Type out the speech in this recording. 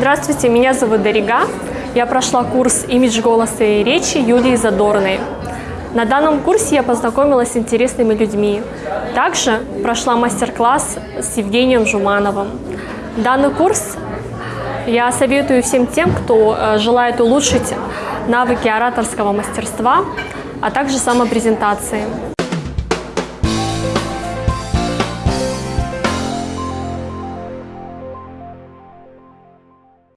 Здравствуйте, меня зовут Дарига. Я прошла курс «Имидж голоса и речи» Юлии Задорной. На данном курсе я познакомилась с интересными людьми. Также прошла мастер-класс с Евгением Жумановым. Данный курс я советую всем тем, кто э, желает улучшить навыки ораторского мастерства, а также самопрезентации.